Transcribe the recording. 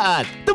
Cut!